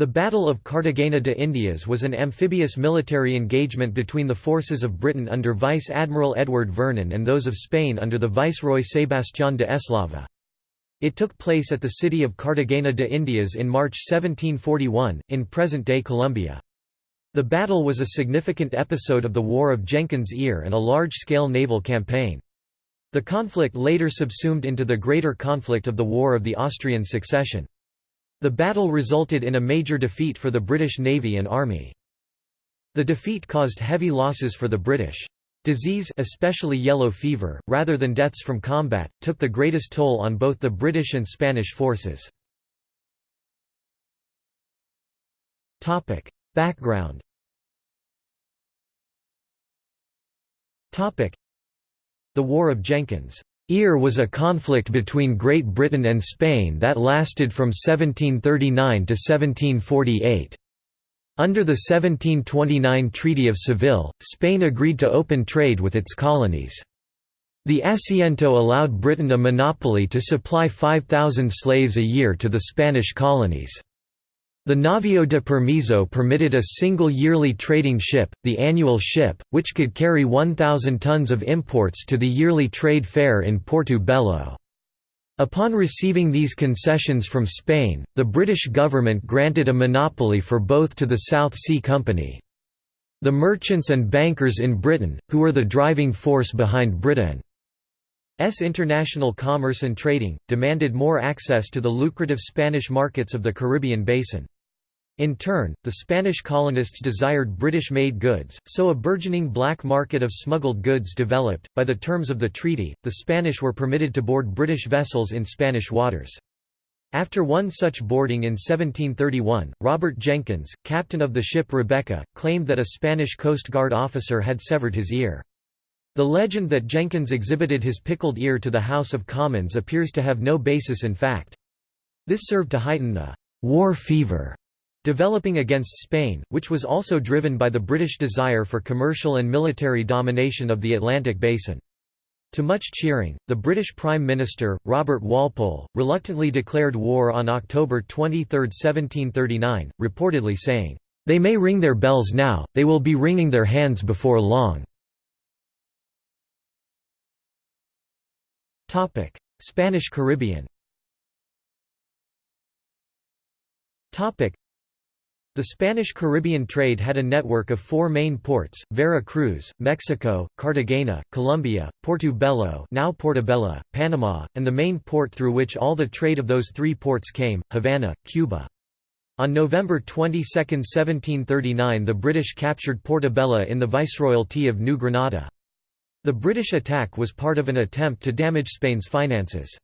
The Battle of Cartagena de Indias was an amphibious military engagement between the forces of Britain under Vice Admiral Edward Vernon and those of Spain under the Viceroy Sebastián de Eslava. It took place at the city of Cartagena de Indias in March 1741, in present-day Colombia. The battle was a significant episode of the War of Jenkins' Ear and a large-scale naval campaign. The conflict later subsumed into the greater conflict of the War of the Austrian Succession. The battle resulted in a major defeat for the British Navy and Army. The defeat caused heavy losses for the British. Disease especially yellow fever, rather than deaths from combat, took the greatest toll on both the British and Spanish forces. Background The War of Jenkins' Ear was a conflict between Great Britain and Spain that lasted from 1739 to 1748. Under the 1729 Treaty of Seville, Spain agreed to open trade with its colonies. The Asiento allowed Britain a monopoly to supply 5,000 slaves a year to the Spanish colonies. The Navio de Permiso permitted a single yearly trading ship, the annual ship, which could carry 1,000 tons of imports to the yearly trade fair in Porto Bello. Upon receiving these concessions from Spain, the British government granted a monopoly for both to the South Sea Company. The merchants and bankers in Britain, who were the driving force behind Britain's international commerce and trading, demanded more access to the lucrative Spanish markets of the Caribbean basin. In turn, the Spanish colonists desired British-made goods, so a burgeoning black market of smuggled goods developed. By the terms of the treaty, the Spanish were permitted to board British vessels in Spanish waters. After one such boarding in 1731, Robert Jenkins, captain of the ship Rebecca, claimed that a Spanish Coast Guard officer had severed his ear. The legend that Jenkins exhibited his pickled ear to the House of Commons appears to have no basis in fact. This served to heighten the «war fever» developing against Spain, which was also driven by the British desire for commercial and military domination of the Atlantic basin. To much cheering, the British Prime Minister, Robert Walpole, reluctantly declared war on October 23, 1739, reportedly saying, "'They may ring their bells now, they will be wringing their hands before long." Spanish Caribbean Topic: the Spanish Caribbean trade had a network of four main ports, Vera Cruz, Mexico, Cartagena, Colombia, Porto Bello now Portobelo, Panama, and the main port through which all the trade of those three ports came, Havana, Cuba. On November 22, 1739 the British captured Portobello in the Viceroyalty of New Granada. The British attack was part of an attempt to damage Spain's finances.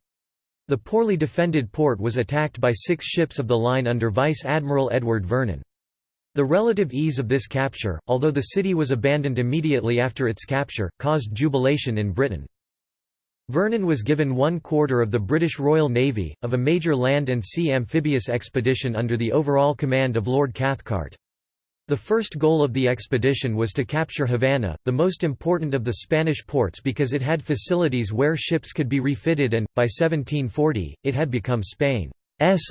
The poorly defended port was attacked by six ships of the line under Vice Admiral Edward Vernon. The relative ease of this capture, although the city was abandoned immediately after its capture, caused jubilation in Britain. Vernon was given one quarter of the British Royal Navy, of a major land and sea amphibious expedition under the overall command of Lord Cathcart. The first goal of the expedition was to capture Havana, the most important of the Spanish ports because it had facilities where ships could be refitted and, by 1740, it had become Spain's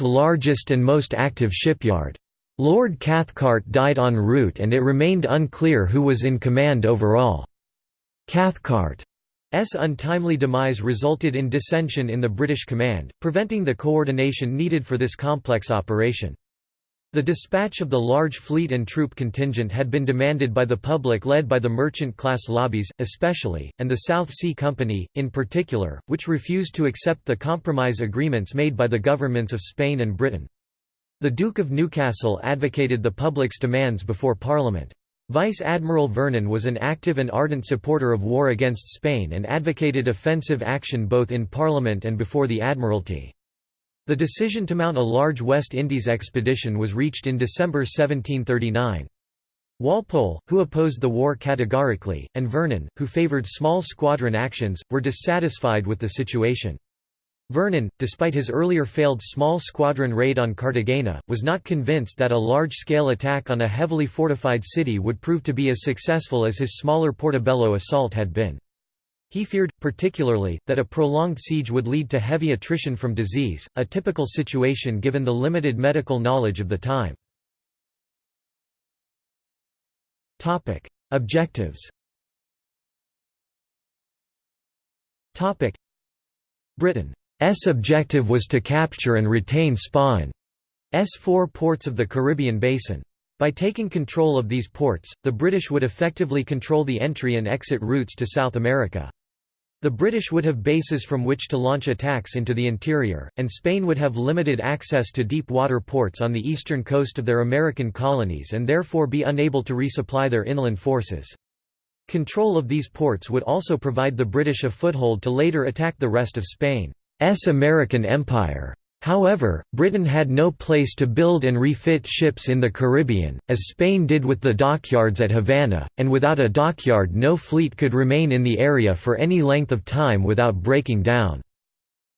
largest and most active shipyard. Lord Cathcart died en route and it remained unclear who was in command overall. Cathcart's untimely demise resulted in dissension in the British command, preventing the coordination needed for this complex operation. The dispatch of the large fleet and troop contingent had been demanded by the public led by the merchant-class lobbies, especially, and the South Sea Company, in particular, which refused to accept the compromise agreements made by the governments of Spain and Britain. The Duke of Newcastle advocated the public's demands before Parliament. Vice Admiral Vernon was an active and ardent supporter of war against Spain and advocated offensive action both in Parliament and before the Admiralty. The decision to mount a large West Indies expedition was reached in December 1739. Walpole, who opposed the war categorically, and Vernon, who favoured small squadron actions, were dissatisfied with the situation. Vernon, despite his earlier failed small squadron raid on Cartagena, was not convinced that a large-scale attack on a heavily fortified city would prove to be as successful as his smaller Portobello assault had been. He feared, particularly, that a prolonged siege would lead to heavy attrition from disease, a typical situation given the limited medical knowledge of the time. Objectives Britain's objective was to capture and retain Spain's four ports of the Caribbean basin. By taking control of these ports, the British would effectively control the entry and exit routes to South America. The British would have bases from which to launch attacks into the interior, and Spain would have limited access to deep water ports on the eastern coast of their American colonies and therefore be unable to resupply their inland forces. Control of these ports would also provide the British a foothold to later attack the rest of Spain's American Empire. However, Britain had no place to build and refit ships in the Caribbean, as Spain did with the dockyards at Havana, and without a dockyard no fleet could remain in the area for any length of time without breaking down.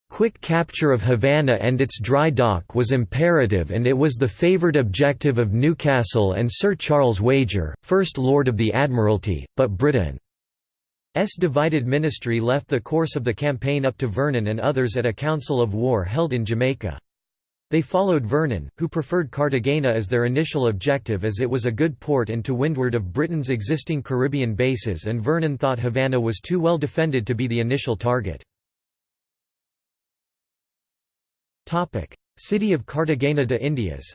Quick capture of Havana and its dry dock was imperative and it was the favoured objective of Newcastle and Sir Charles Wager, First Lord of the Admiralty, but Britain S divided ministry left the course of the campaign up to Vernon and others at a council of war held in Jamaica. They followed Vernon, who preferred Cartagena as their initial objective as it was a good port and to windward of Britain's existing Caribbean bases and Vernon thought Havana was too well defended to be the initial target. City of Cartagena de Indias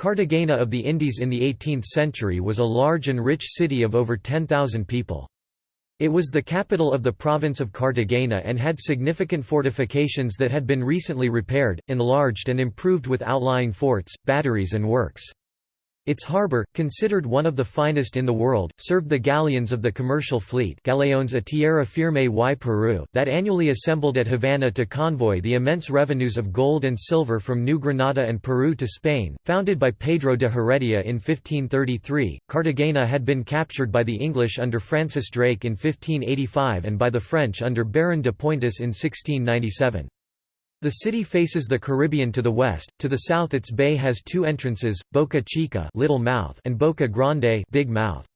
Cartagena of the Indies in the 18th century was a large and rich city of over 10,000 people. It was the capital of the province of Cartagena and had significant fortifications that had been recently repaired, enlarged and improved with outlying forts, batteries and works. Its harbour, considered one of the finest in the world, served the galleons of the commercial fleet Galeones a tierra firme y Peru that annually assembled at Havana to convoy the immense revenues of gold and silver from New Granada and Peru to Spain. Founded by Pedro de Heredia in 1533, Cartagena had been captured by the English under Francis Drake in 1585 and by the French under Baron de Pointis in 1697. The city faces the Caribbean to the west, to the south its bay has two entrances, Boca Chica Little Mouth and Boca Grande Big Mouth.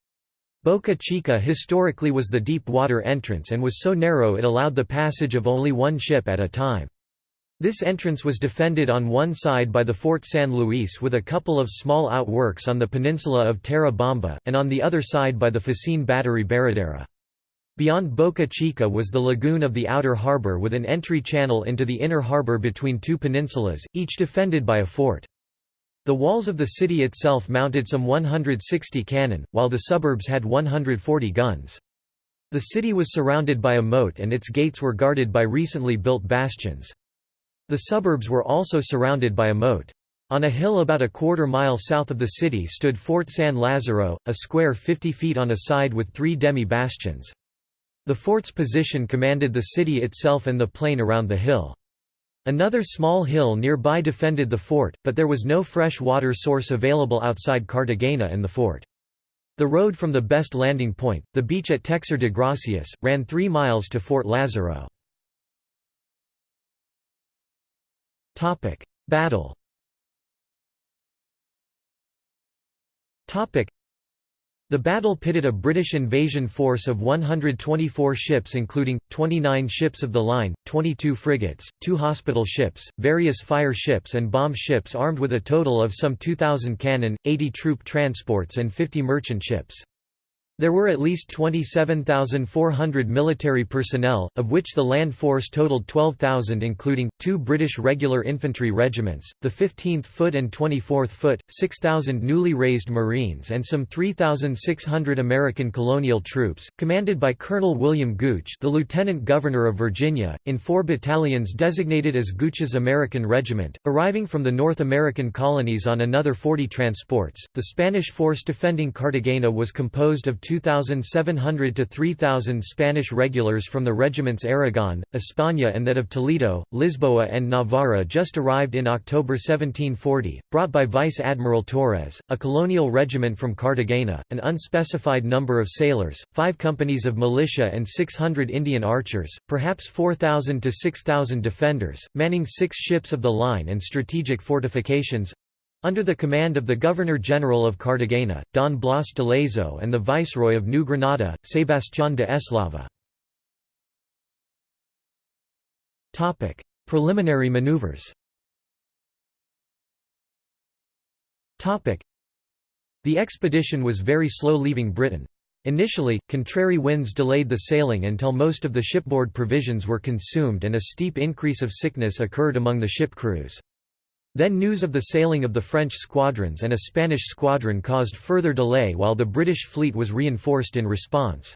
Boca Chica historically was the deep water entrance and was so narrow it allowed the passage of only one ship at a time. This entrance was defended on one side by the Fort San Luis with a couple of small outworks on the peninsula of Terra and on the other side by the Fascine Battery Baradera. Beyond Boca Chica was the lagoon of the outer harbour with an entry channel into the inner harbour between two peninsulas, each defended by a fort. The walls of the city itself mounted some 160 cannon, while the suburbs had 140 guns. The city was surrounded by a moat and its gates were guarded by recently built bastions. The suburbs were also surrounded by a moat. On a hill about a quarter mile south of the city stood Fort San Lazaro, a square 50 feet on a side with three demi-bastions. The fort's position commanded the city itself and the plain around the hill. Another small hill nearby defended the fort, but there was no fresh water source available outside Cartagena and the fort. The road from the best landing point, the beach at Texar de Gracias, ran three miles to Fort Lazaro. Battle the battle pitted a British invasion force of 124 ships including, 29 ships of the line, 22 frigates, two hospital ships, various fire ships and bomb ships armed with a total of some 2,000 cannon, 80 troop transports and 50 merchant ships. There were at least 27,400 military personnel, of which the land force totaled 12,000 including, two British regular infantry regiments, the 15th Foot and 24th Foot, 6,000 newly raised Marines and some 3,600 American colonial troops, commanded by Colonel William Gooch the Lieutenant Governor of Virginia, in four battalions designated as Gooch's American Regiment, arriving from the North American colonies on another 40 transports. The Spanish force defending Cartagena was composed of 2,700 to 3,000 Spanish regulars from the regiments Aragon, España and that of Toledo, Lisboa and Navarra just arrived in October 1740, brought by Vice Admiral Torres, a colonial regiment from Cartagena, an unspecified number of sailors, five companies of militia and 600 Indian archers, perhaps 4,000 to 6,000 defenders, manning six ships of the line and strategic fortifications, under the command of the Governor-General of Cartagena, Don Blas de Lezo and the Viceroy of New Granada, Sebastián de Eslava. Preliminary maneuvers The expedition was very slow leaving Britain. Initially, contrary winds delayed the sailing until most of the shipboard provisions were consumed and a steep increase of sickness occurred among the ship crews. Then news of the sailing of the French squadrons and a Spanish squadron caused further delay while the British fleet was reinforced in response.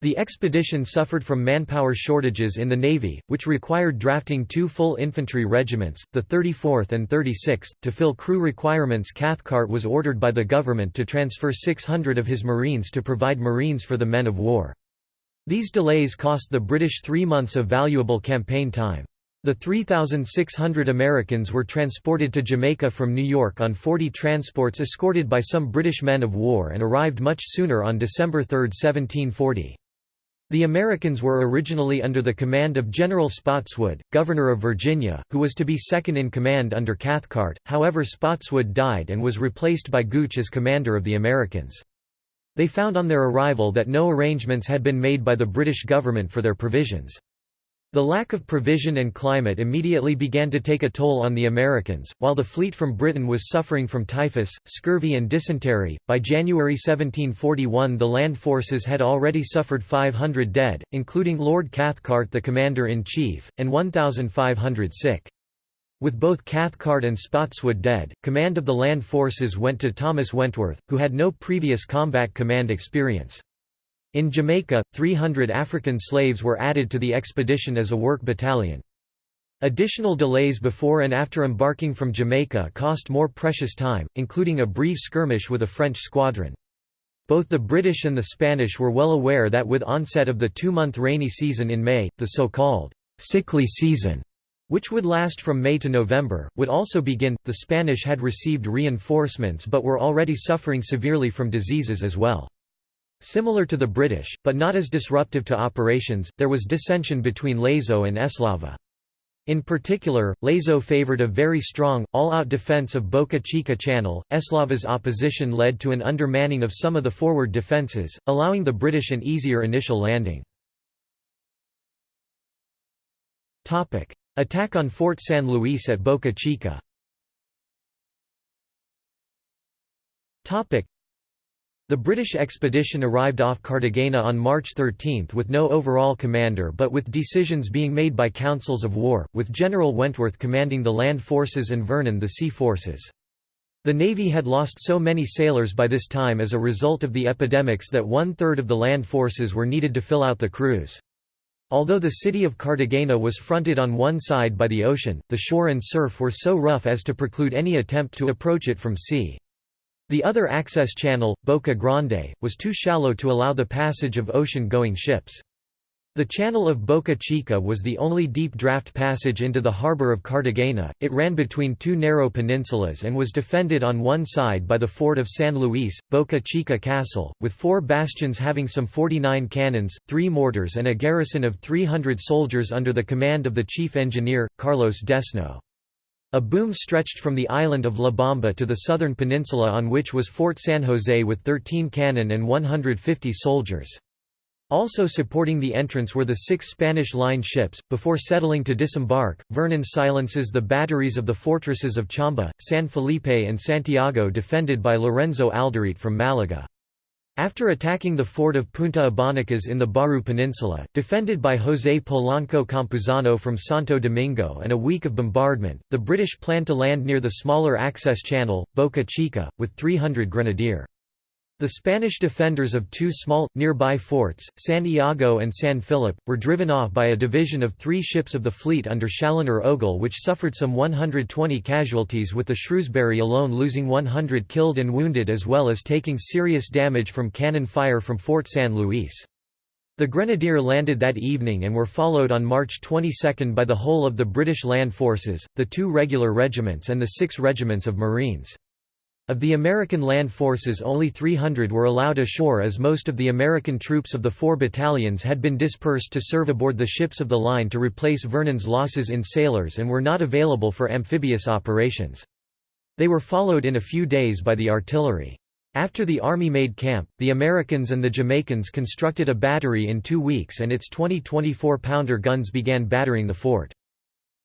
The expedition suffered from manpower shortages in the Navy, which required drafting two full infantry regiments, the 34th and 36th. To fill crew requirements, Cathcart was ordered by the government to transfer 600 of his Marines to provide Marines for the men of war. These delays cost the British three months of valuable campaign time. The 3,600 Americans were transported to Jamaica from New York on 40 transports escorted by some British men of war and arrived much sooner on December 3, 1740. The Americans were originally under the command of General Spotswood, Governor of Virginia, who was to be second in command under Cathcart, however Spotswood died and was replaced by Gooch as commander of the Americans. They found on their arrival that no arrangements had been made by the British government for their provisions. The lack of provision and climate immediately began to take a toll on the Americans, while the fleet from Britain was suffering from typhus, scurvy, and dysentery. By January 1741, the land forces had already suffered 500 dead, including Lord Cathcart, the commander in chief, and 1,500 sick. With both Cathcart and Spotswood dead, command of the land forces went to Thomas Wentworth, who had no previous combat command experience. In Jamaica, 300 African slaves were added to the expedition as a work battalion. Additional delays before and after embarking from Jamaica cost more precious time, including a brief skirmish with a French squadron. Both the British and the Spanish were well aware that with onset of the two-month rainy season in May, the so-called sickly season, which would last from May to November, would also begin. The Spanish had received reinforcements but were already suffering severely from diseases as well. Similar to the British, but not as disruptive to operations, there was dissension between Lezo and Eslava. In particular, Lezo favored a very strong, all-out defense of Boca Chica Channel. Eslava's opposition led to an undermanning of some of the forward defenses, allowing the British an easier initial landing. Attack on Fort San Luis at Boca Chica the British expedition arrived off Cartagena on March 13 with no overall commander but with decisions being made by councils of war, with General Wentworth commanding the land forces and Vernon the sea forces. The Navy had lost so many sailors by this time as a result of the epidemics that one-third of the land forces were needed to fill out the crews. Although the city of Cartagena was fronted on one side by the ocean, the shore and surf were so rough as to preclude any attempt to approach it from sea. The other access channel, Boca Grande, was too shallow to allow the passage of ocean-going ships. The channel of Boca Chica was the only deep draft passage into the harbor of Cartagena. It ran between two narrow peninsulas and was defended on one side by the fort of San Luis, Boca Chica Castle, with four bastions having some 49 cannons, three mortars, and a garrison of 300 soldiers under the command of the chief engineer, Carlos Desnaux. A boom stretched from the island of La Bamba to the southern peninsula on which was Fort San Jose with 13 cannon and 150 soldiers. Also supporting the entrance were the six Spanish line ships. Before settling to disembark, Vernon silences the batteries of the fortresses of Chamba, San Felipe, and Santiago defended by Lorenzo Alderete from Malaga. After attacking the fort of Punta Abanicas in the Baru Peninsula, defended by José Polanco Campuzano from Santo Domingo and a week of bombardment, the British planned to land near the smaller access channel, Boca Chica, with 300 grenadier. The Spanish defenders of two small, nearby forts, San Iago and San Philip, were driven off by a division of three ships of the fleet under Challoner Ogle which suffered some 120 casualties with the Shrewsbury alone losing 100 killed and wounded as well as taking serious damage from cannon fire from Fort San Luis. The Grenadier landed that evening and were followed on March 22 by the whole of the British land forces, the two regular regiments and the six regiments of Marines. Of the American land forces only 300 were allowed ashore as most of the American troops of the four battalions had been dispersed to serve aboard the ships of the line to replace Vernon's losses in sailors and were not available for amphibious operations. They were followed in a few days by the artillery. After the Army made camp, the Americans and the Jamaicans constructed a battery in two weeks and its 20 24-pounder guns began battering the fort.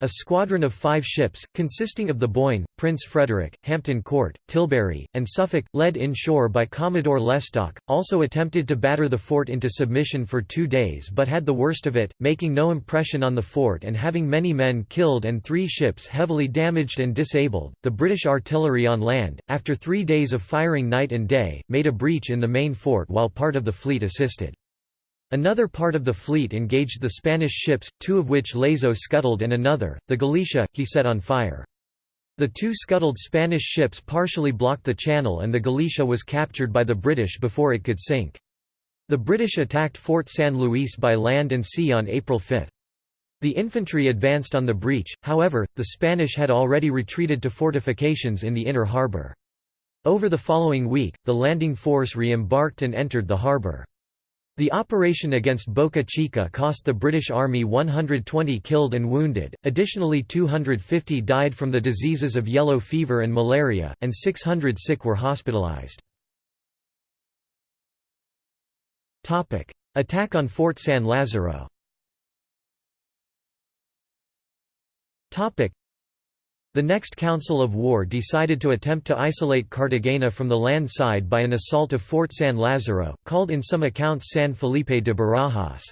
A squadron of five ships, consisting of the Boyne, Prince Frederick, Hampton Court, Tilbury, and Suffolk, led inshore by Commodore Lestock, also attempted to batter the fort into submission for two days but had the worst of it, making no impression on the fort and having many men killed and three ships heavily damaged and disabled. The British artillery on land, after three days of firing night and day, made a breach in the main fort while part of the fleet assisted. Another part of the fleet engaged the Spanish ships, two of which Lezo scuttled and another, the Galicia, he set on fire. The two scuttled Spanish ships partially blocked the channel and the Galicia was captured by the British before it could sink. The British attacked Fort San Luis by land and sea on April 5. The infantry advanced on the breach, however, the Spanish had already retreated to fortifications in the inner harbour. Over the following week, the landing force re-embarked and entered the harbour. The operation against Boca Chica cost the British Army 120 killed and wounded, additionally 250 died from the diseases of yellow fever and malaria, and 600 sick were hospitalized. Attack on Fort San Lazaro the next Council of War decided to attempt to isolate Cartagena from the land side by an assault of Fort San Lazaro, called in some accounts San Felipe de Barajas.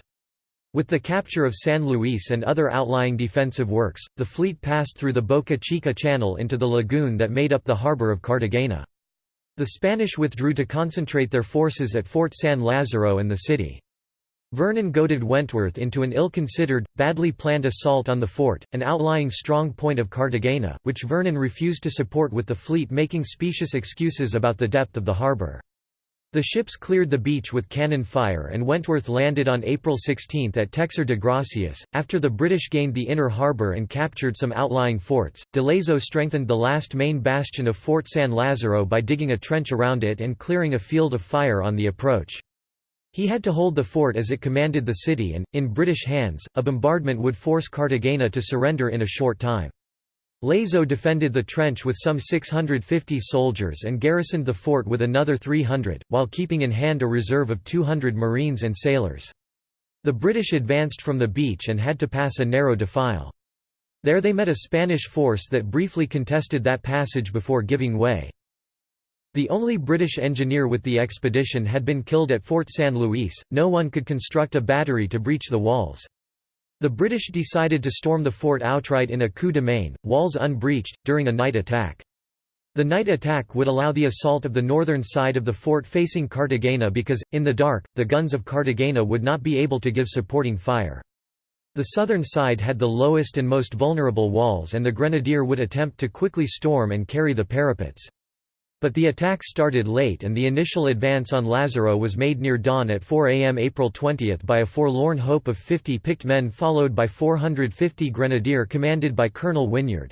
With the capture of San Luis and other outlying defensive works, the fleet passed through the Boca Chica Channel into the lagoon that made up the harbor of Cartagena. The Spanish withdrew to concentrate their forces at Fort San Lazaro and the city. Vernon goaded Wentworth into an ill-considered, badly planned assault on the fort, an outlying strong point of Cartagena, which Vernon refused to support with the fleet making specious excuses about the depth of the harbour. The ships cleared the beach with cannon fire and Wentworth landed on April 16 at Texar de Gracias. After the British gained the inner harbour and captured some outlying forts, de Lezo strengthened the last main bastion of Fort San Lazaro by digging a trench around it and clearing a field of fire on the approach. He had to hold the fort as it commanded the city and, in British hands, a bombardment would force Cartagena to surrender in a short time. Lezo defended the trench with some 650 soldiers and garrisoned the fort with another 300, while keeping in hand a reserve of 200 marines and sailors. The British advanced from the beach and had to pass a narrow defile. There they met a Spanish force that briefly contested that passage before giving way. The only British engineer with the expedition had been killed at Fort San Luis, no one could construct a battery to breach the walls. The British decided to storm the fort outright in a coup de main, walls unbreached, during a night attack. The night attack would allow the assault of the northern side of the fort facing Cartagena because, in the dark, the guns of Cartagena would not be able to give supporting fire. The southern side had the lowest and most vulnerable walls and the grenadier would attempt to quickly storm and carry the parapets. But the attack started late and the initial advance on Lazaro was made near dawn at 4 am April 20 by a forlorn hope of 50 picked men followed by 450 grenadier commanded by Colonel Wynyard.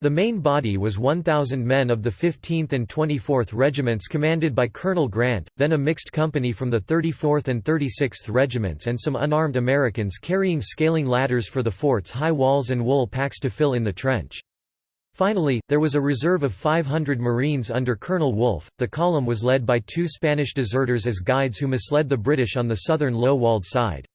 The main body was 1,000 men of the 15th and 24th Regiments commanded by Colonel Grant, then a mixed company from the 34th and 36th Regiments and some unarmed Americans carrying scaling ladders for the fort's high walls and wool packs to fill in the trench. Finally, there was a reserve of 500 Marines under Colonel Wolfe. The column was led by two Spanish deserters as guides who misled the British on the southern low-walled side.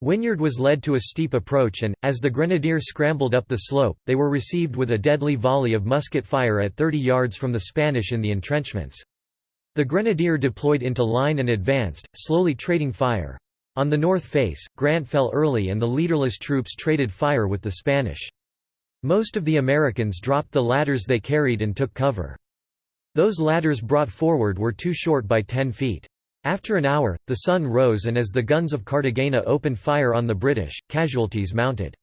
Wynyard was led to a steep approach and, as the grenadiers scrambled up the slope, they were received with a deadly volley of musket fire at 30 yards from the Spanish in the entrenchments. The grenadier deployed into line and advanced, slowly trading fire. On the north face, Grant fell early and the leaderless troops traded fire with the Spanish. Most of the Americans dropped the ladders they carried and took cover. Those ladders brought forward were too short by 10 feet. After an hour, the sun rose and as the guns of Cartagena opened fire on the British, casualties mounted.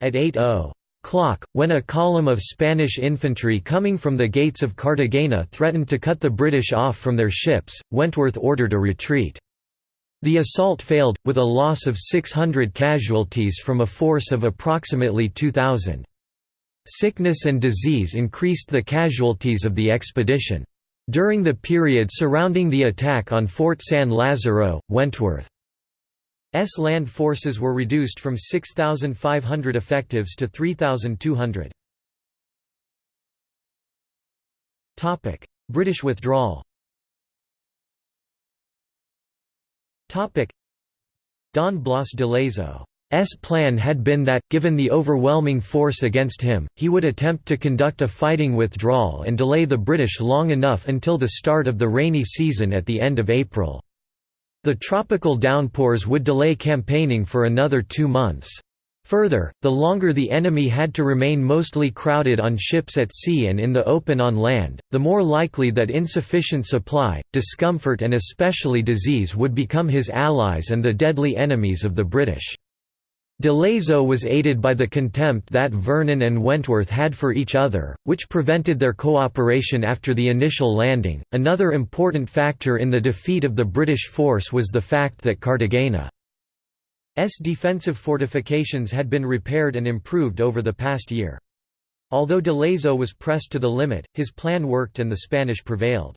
At 8.0 o'clock, when a column of Spanish infantry coming from the gates of Cartagena threatened to cut the British off from their ships, Wentworth ordered a retreat. The assault failed, with a loss of 600 casualties from a force of approximately 2,000. Sickness and disease increased the casualties of the expedition. During the period surrounding the attack on Fort San Lazaro, Wentworth's land forces were reduced from 6,500 effectives to 3,200. British withdrawal Don Blas de Lezo plan had been that, given the overwhelming force against him, he would attempt to conduct a fighting withdrawal and delay the British long enough until the start of the rainy season at the end of April. The tropical downpours would delay campaigning for another two months. Further, the longer the enemy had to remain mostly crowded on ships at sea and in the open on land, the more likely that insufficient supply, discomfort and especially disease would become his allies and the deadly enemies of the British. DeLezo was aided by the contempt that Vernon and Wentworth had for each other, which prevented their cooperation after the initial landing. Another important factor in the defeat of the British force was the fact that Cartagena's defensive fortifications had been repaired and improved over the past year. Although DeLezo was pressed to the limit, his plan worked and the Spanish prevailed.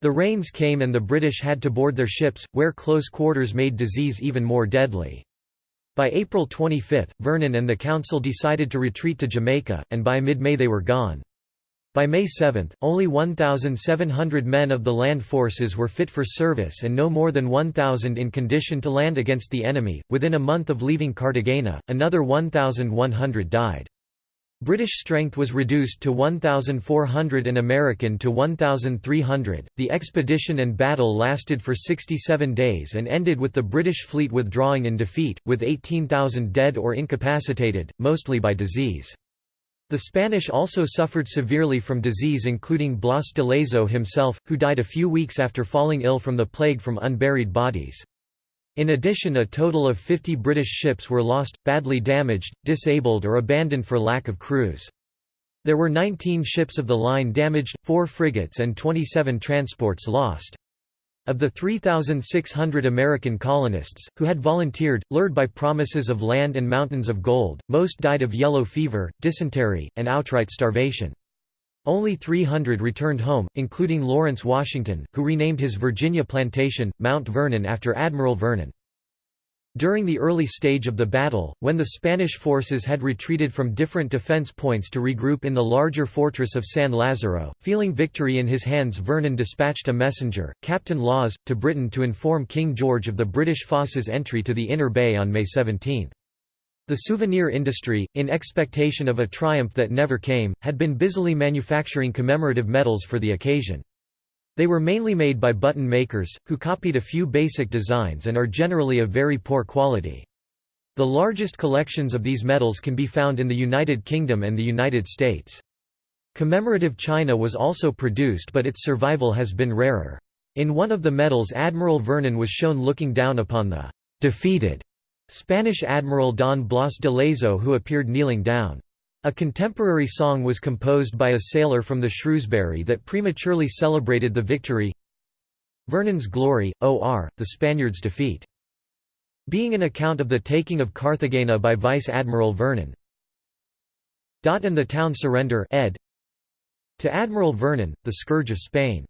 The rains came and the British had to board their ships, where close quarters made disease even more deadly. By April 25, Vernon and the council decided to retreat to Jamaica, and by mid-May they were gone. By May 7, only 1,700 men of the land forces were fit for service and no more than 1,000 in condition to land against the enemy. Within a month of leaving Cartagena, another 1,100 died. British strength was reduced to 1,400 and American to 1,300. The expedition and battle lasted for 67 days and ended with the British fleet withdrawing in defeat, with 18,000 dead or incapacitated, mostly by disease. The Spanish also suffered severely from disease including Blas de Lezo himself, who died a few weeks after falling ill from the plague from unburied bodies. In addition a total of 50 British ships were lost, badly damaged, disabled or abandoned for lack of crews. There were 19 ships of the line damaged, 4 frigates and 27 transports lost. Of the 3,600 American colonists, who had volunteered, lured by promises of land and mountains of gold, most died of yellow fever, dysentery, and outright starvation. Only 300 returned home, including Lawrence Washington, who renamed his Virginia plantation, Mount Vernon after Admiral Vernon. During the early stage of the battle, when the Spanish forces had retreated from different defense points to regroup in the larger fortress of San Lazaro, feeling victory in his hands Vernon dispatched a messenger, Captain Laws, to Britain to inform King George of the British forces' entry to the Inner Bay on May 17. The souvenir industry, in expectation of a triumph that never came, had been busily manufacturing commemorative medals for the occasion. They were mainly made by button makers, who copied a few basic designs and are generally of very poor quality. The largest collections of these medals can be found in the United Kingdom and the United States. Commemorative china was also produced but its survival has been rarer. In one of the medals Admiral Vernon was shown looking down upon the defeated Spanish Admiral Don Blas de Lezo who appeared kneeling down. A contemporary song was composed by a sailor from the Shrewsbury that prematurely celebrated the victory Vernon's Glory, O.R., the Spaniards' defeat. Being an account of the taking of Carthagena by Vice Admiral Vernon. Dot and the town surrender ed. To Admiral Vernon, the scourge of Spain.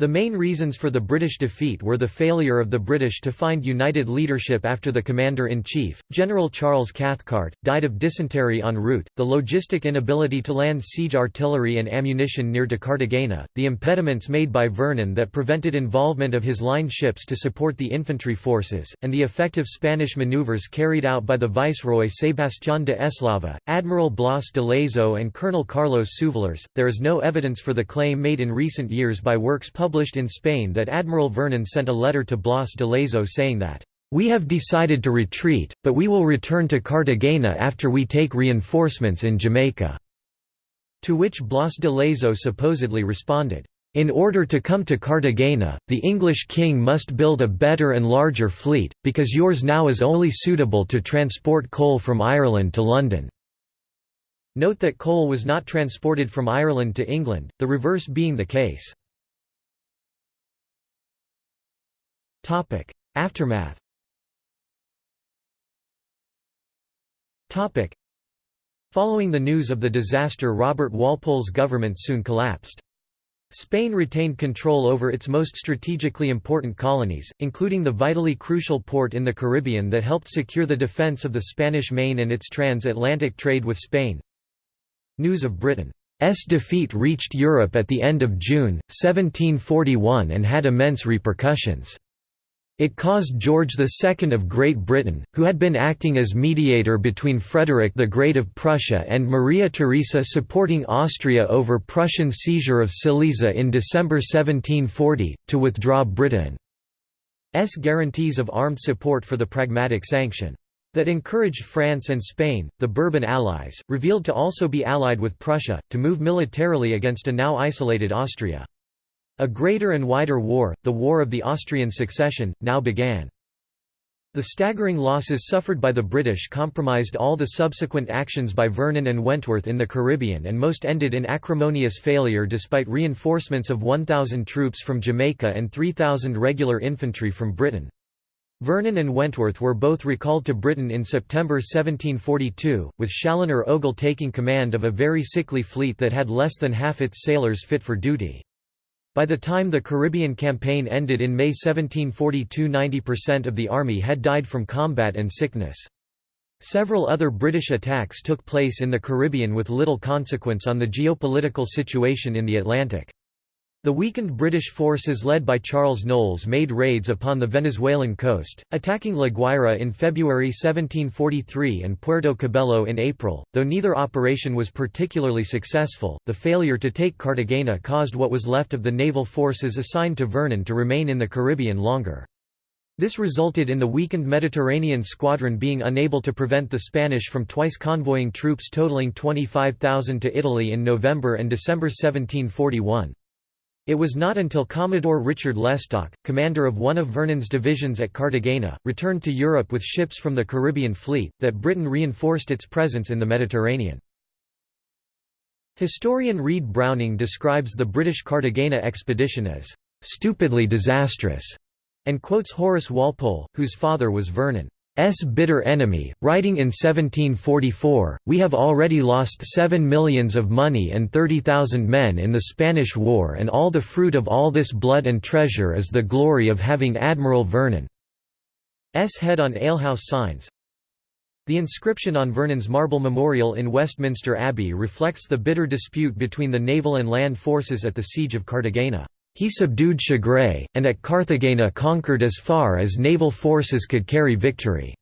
The main reasons for the British defeat were the failure of the British to find united leadership after the Commander-in-Chief, General Charles Cathcart, died of dysentery en route, the logistic inability to land siege artillery and ammunition near Cartagena, the impediments made by Vernon that prevented involvement of his line ships to support the infantry forces, and the effective Spanish maneuvers carried out by the Viceroy Sebastián de Eslava, Admiral Blas de Lezo and Colonel Carlos Suvalers. There is no evidence for the claim made in recent years by works published published in Spain that Admiral Vernon sent a letter to Blas de Lezo saying that, "...we have decided to retreat, but we will return to Cartagena after we take reinforcements in Jamaica." To which Blas de Lezo supposedly responded, in order to come to Cartagena, the English king must build a better and larger fleet, because yours now is only suitable to transport coal from Ireland to London." Note that coal was not transported from Ireland to England, the reverse being the case. Topic: Aftermath. Topic: Following the news of the disaster Robert Walpole's government soon collapsed. Spain retained control over its most strategically important colonies, including the vitally crucial port in the Caribbean that helped secure the defense of the Spanish Main and its transatlantic trade with Spain. News of Britain's defeat reached Europe at the end of June, 1741 and had immense repercussions. It caused George II of Great Britain, who had been acting as mediator between Frederick the Great of Prussia and Maria Theresa supporting Austria over Prussian seizure of Silesia in December 1740, to withdraw Britain's guarantees of armed support for the Pragmatic Sanction. That encouraged France and Spain, the Bourbon allies, revealed to also be allied with Prussia, to move militarily against a now isolated Austria. A greater and wider war, the War of the Austrian Succession, now began. The staggering losses suffered by the British compromised all the subsequent actions by Vernon and Wentworth in the Caribbean and most ended in acrimonious failure despite reinforcements of 1,000 troops from Jamaica and 3,000 regular infantry from Britain. Vernon and Wentworth were both recalled to Britain in September 1742, with Challoner Ogle taking command of a very sickly fleet that had less than half its sailors fit for duty. By the time the Caribbean campaign ended in May 1742 90% of the army had died from combat and sickness. Several other British attacks took place in the Caribbean with little consequence on the geopolitical situation in the Atlantic. The weakened British forces led by Charles Knowles made raids upon the Venezuelan coast, attacking La Guaira in February 1743 and Puerto Cabello in April. Though neither operation was particularly successful, the failure to take Cartagena caused what was left of the naval forces assigned to Vernon to remain in the Caribbean longer. This resulted in the weakened Mediterranean squadron being unable to prevent the Spanish from twice convoying troops totaling 25,000 to Italy in November and December 1741. It was not until Commodore Richard Lestock, commander of one of Vernon's divisions at Cartagena, returned to Europe with ships from the Caribbean fleet, that Britain reinforced its presence in the Mediterranean. Historian Reed Browning describes the British Cartagena expedition as "...stupidly disastrous", and quotes Horace Walpole, whose father was Vernon. S bitter enemy, writing in 1744, we have already lost seven millions of money and thirty thousand men in the Spanish War and all the fruit of all this blood and treasure is the glory of having Admiral Vernon's head on alehouse signs. The inscription on Vernon's marble memorial in Westminster Abbey reflects the bitter dispute between the naval and land forces at the Siege of Cartagena. He subdued Chagres, and at Carthagena conquered as far as naval forces could carry victory.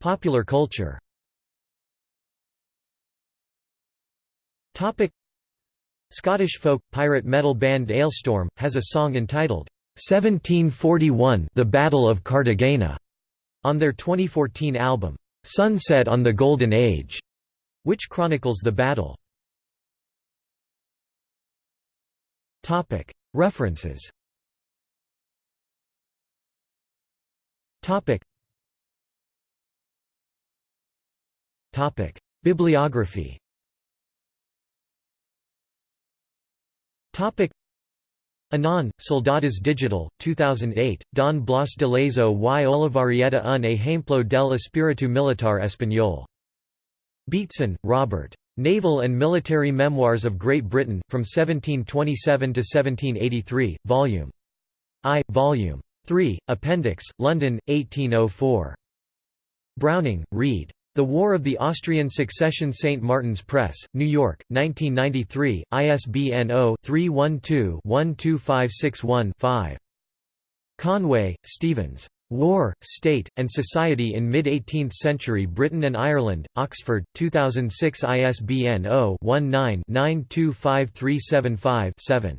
Popular culture Scottish folk, pirate metal band Alestorm, has a song entitled, 1741 The Battle of Cartagena, on their 2014 album, Sunset on the Golden Age which chronicles the battle. References. Bibliography. Anon, Soldadas Digital, 2008, Don Blas de Lezo y Olavarrieta un ejemplo del espíritu militar español. Beatson, Robert. Naval and Military Memoirs of Great Britain, from 1727 to 1783, Vol. I, Vol. 3, Appendix, London, 1804. Browning, Reed. The War of the Austrian Succession St. Martin's Press, New York, 1993, ISBN 0-312-12561-5. Conway, Stevens. War, State, and Society in Mid-18th Century Britain and Ireland, Oxford, 2006 ISBN 0-19-925375-7.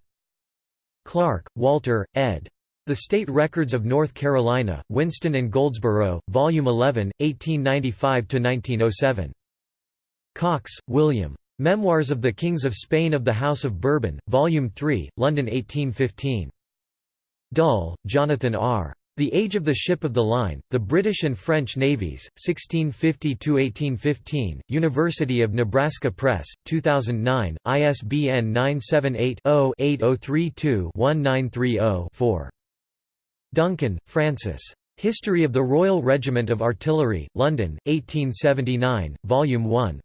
Clark, Walter, ed. The State Records of North Carolina, Winston and Goldsboro, Volume 11, 1895–1907. Coxe, William. Memoirs of the Kings of Spain of the House of Bourbon, Volume 3, London 1815. Dull, Jonathan R. The Age of the Ship of the Line, The British and French Navies, 1650–1815, University of Nebraska Press, 2009, ISBN 978-0-8032-1930-4. Duncan, Francis. History of the Royal Regiment of Artillery, London, 1879, Volume 1.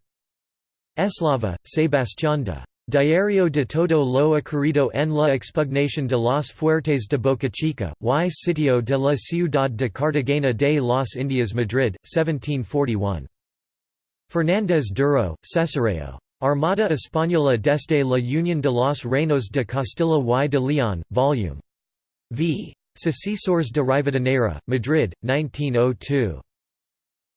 Eslava, Sebastián de Diario de todo lo ocurrido en la expugnación de las fuertes de Boca Chica, y sitio de la ciudad de Cartagena de las Indias Madrid, 1741. Fernández Duro, Cesareo. Armada Española desde la Unión de los Reinos de Castilla y de León, Vol. v. Sucesores de Rivadeneira, Madrid, 1902.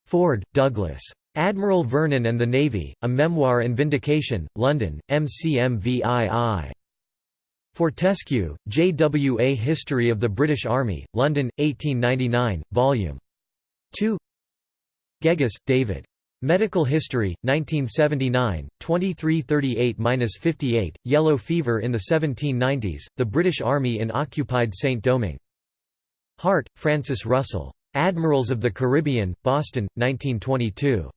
Ford, Douglas. Admiral Vernon and the Navy, A Memoir and Vindication, London, MCMVII. Fortescue, J. W. A History of the British Army, London, 1899, Vol. 2 Geggus, David. Medical History, 1979, 2338–58, Yellow Fever in the 1790s, The British Army in Occupied Saint-Domingue. Hart, Francis Russell. Admirals of the Caribbean, Boston, 1922.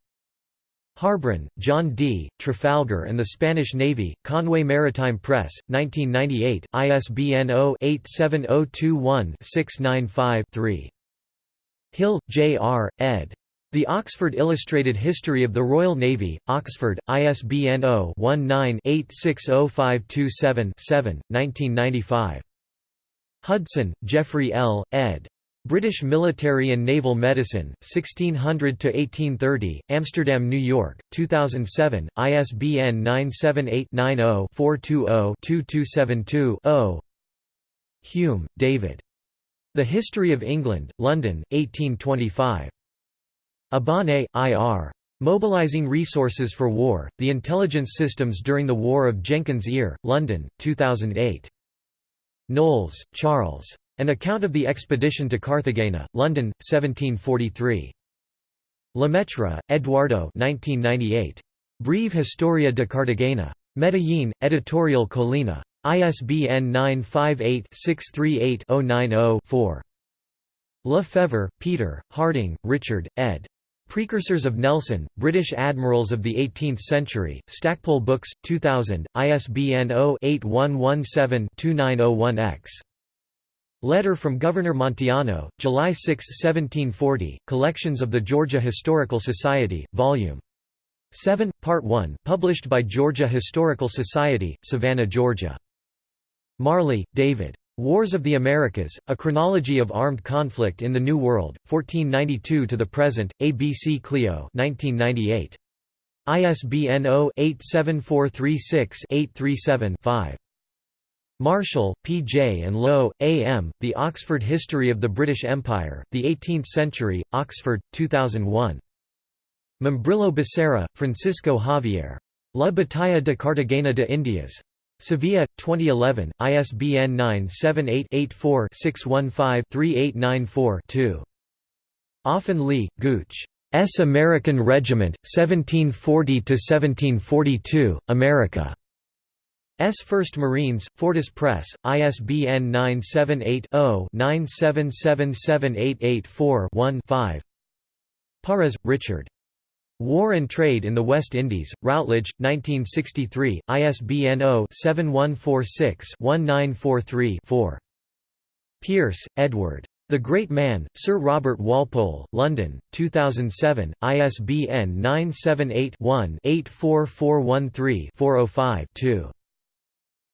Harbron, John D., Trafalgar and the Spanish Navy, Conway Maritime Press, 1998, ISBN 0-87021-695-3. Hill, J. R., ed. The Oxford Illustrated History of the Royal Navy, Oxford, ISBN 0-19-860527-7, 1995. Hudson, Geoffrey L., ed. British Military and Naval Medicine, 1600–1830, Amsterdam, New York, 2007, ISBN 978-90-420-2272-0 Hume, David. The History of England, London, 1825. Abane, I.R. Mobilizing Resources for War, The Intelligence Systems During the War of Jenkins' Ear, London, 2008. Knowles, Charles. An Account of the Expedition to Carthagena, London, 1743. Lemaitre, Eduardo 1998. Breve Historia de Cartagena. Medellín, Editorial Colina. ISBN 958-638-090-4. Lefevre, Peter, Harding, Richard, ed. Precursors of Nelson, British Admirals of the Eighteenth Century, Stackpole Books, 2000, ISBN 0-8117-2901-X. Letter from Governor Montiano, July 6, 1740, Collections of the Georgia Historical Society, Vol. 7, Part 1 published by Georgia Historical Society, Savannah, Georgia. Marley, David. Wars of the Americas, A Chronology of Armed Conflict in the New World, 1492 to the Present, ABC Clio 1998. ISBN 0-87436-837-5. Marshall, P. J. and Lowe, A. M., The Oxford History of the British Empire, The Eighteenth Century, Oxford, 2001. Membrillo Becerra, Francisco Javier. La Batalla de Cartagena de Indias. Sevilla, 2011, ISBN 978-84-615-3894-2. Offen Lee, Gooch. S. American Regiment, 1740–1742, America. S. 1st Marines, Fortis Press, ISBN 978-0-9777884-1-5 Pares, Richard. War and Trade in the West Indies, Routledge, 1963, ISBN 0-7146-1943-4. Pearce, Edward. The Great Man, Sir Robert Walpole, London, 2007, ISBN 978-1-84413-405-2.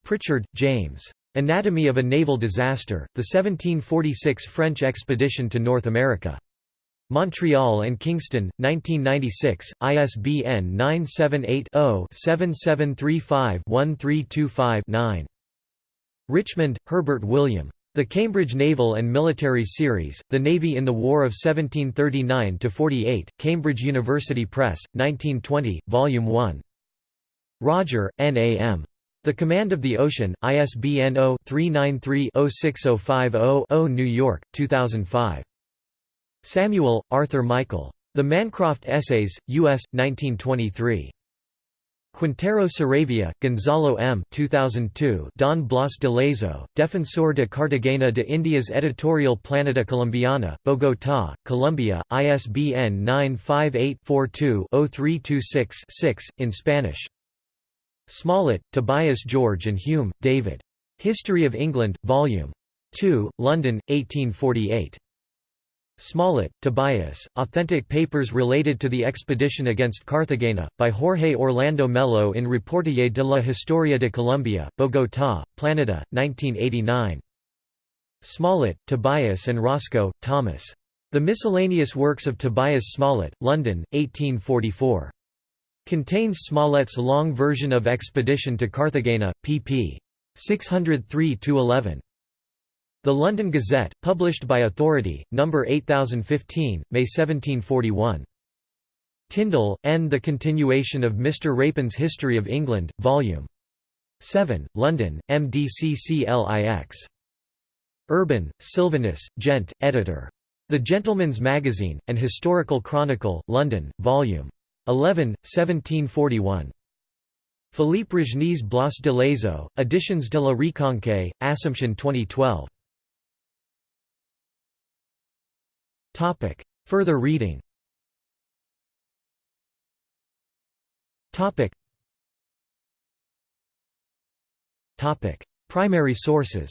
Pritchard, James. Anatomy of a Naval Disaster, The 1746 French Expedition to North America. Montreal and Kingston, 1996, ISBN 978-0-7735-1325-9. Richmond, Herbert William. The Cambridge Naval and Military Series, The Navy in the War of 1739–48, Cambridge University Press, 1920, Volume 1. Rodger, N. A. M. The Command of the Ocean, ISBN 0-393-06050-0 New York, 2005. Samuel, Arthur Michael. The Mancroft Essays, U.S., 1923. Quintero Saravia, Gonzalo M. 2002 Don Blas de Lezo, Defensor de Cartagena de Indias Editorial Planeta Colombiana, Bogotá, Colombia, ISBN 958-42-0326-6, in Spanish. Smollett, Tobias George and Hume, David. History of England, Vol. 2, London, 1848. Smollett, Tobias, Authentic Papers Related to the Expedition Against Cartagena, by Jorge Orlando Melo in Reportaje de la Historia de Colombia, Bogotá, Planeta, 1989. Smollett, Tobias and Roscoe, Thomas. The Miscellaneous Works of Tobias Smollett, London, 1844. Contains Smollett's long version of Expedition to Carthagena, pp. 603–11. The London Gazette, published by Authority, No. 8015, May 1741. Tindal, N. The Continuation of Mr. Rapin's History of England, Vol. 7, London, MDCCLIX. Urban, Sylvanus, Gent, editor. The Gentleman's Magazine, An Historical Chronicle, London, Vol. 11, 1741. Philippe Regnies Blas de Lezo, Editions de la Reconquête, Assumption 2012. Topic. Further reading Topic. Topic. Primary sources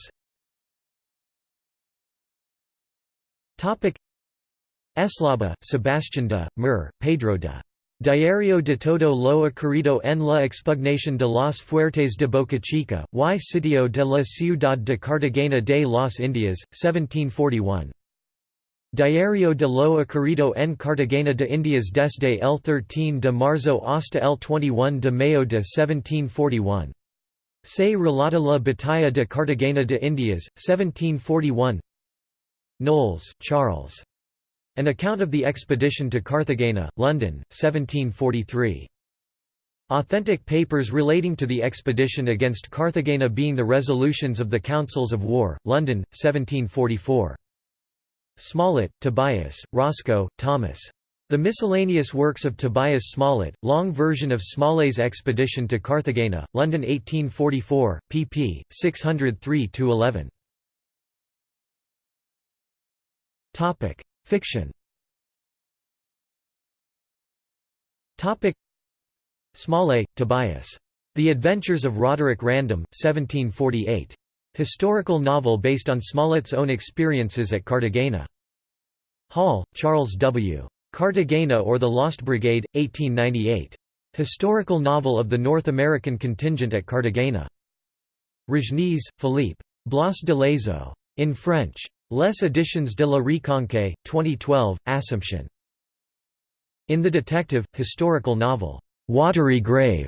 Eslava, Sebastian de, Mer, Pedro de Diario de todo lo ocurrido en la expugnación de las fuertes de Boca Chica, y sitio de la ciudad de Cartagena de las Indias, 1741. Diario de lo ocurrido en Cartagena de Indias desde el 13 de marzo hasta el 21 de mayo de 1741. Se relata la batalla de Cartagena de Indias, 1741 Knowles, Charles. An Account of the Expedition to Carthagena, London, 1743. Authentic papers relating to the expedition against Carthagena being the resolutions of the Councils of War, London, 1744. Smollett, Tobias, Roscoe, Thomas. The Miscellaneous Works of Tobias Smollett, long version of Smollet's Expedition to Carthagena, London 1844, pp. 603–11. Fiction Topic Smollett, Tobias. The Adventures of Roderick Random, 1748. Historical novel based on Smollett's own experiences at Cartagena. Hall, Charles W. Cartagena or the Lost Brigade, 1898. Historical novel of the North American contingent at Cartagena. Regnies, Philippe. Blas de Lezo. In French. Les Editions de la Reconquête, 2012, Assumption. In the detective, historical novel, Watery Grave,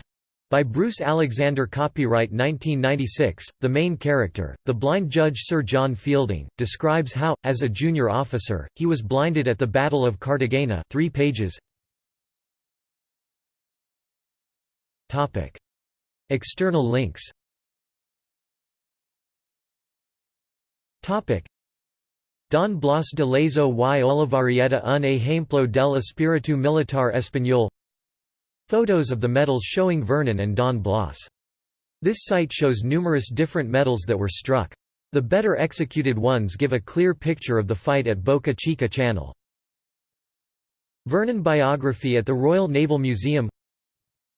by Bruce Alexander copyright 1996, the main character, the blind judge Sir John Fielding, describes how, as a junior officer, he was blinded at the Battle of Cartagena 3 pages. External links Don Blas de Lezo y Olavarrieta un ejemplo del espíritu militar español Photos of the medals showing Vernon and Don Blas. This site shows numerous different medals that were struck. The better executed ones give a clear picture of the fight at Boca Chica Channel. Vernon biography at the Royal Naval Museum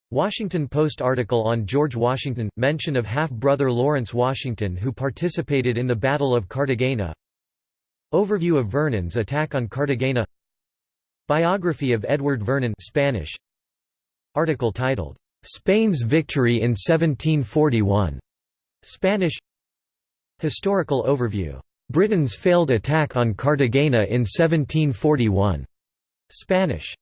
Washington Post article on George Washington – mention of half-brother Lawrence Washington who participated in the Battle of Cartagena Overview of Vernon's attack on Cartagena. Biography of Edward Vernon Spanish. Article titled Spain's Victory in 1741 Spanish. Historical overview Britain's failed attack on Cartagena in 1741 Spanish